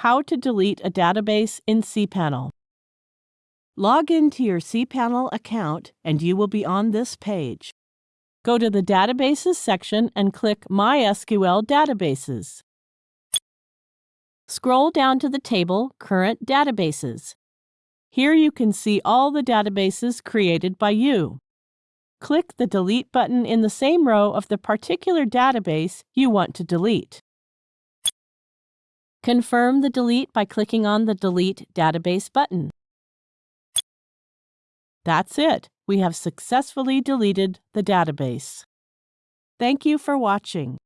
How to delete a database in cPanel. Log into your cPanel account and you will be on this page. Go to the Databases section and click MySQL Databases. Scroll down to the table Current Databases. Here you can see all the databases created by you. Click the Delete button in the same row of the particular database you want to delete. Confirm the delete by clicking on the Delete Database button. That's it. We have successfully deleted the database. Thank you for watching.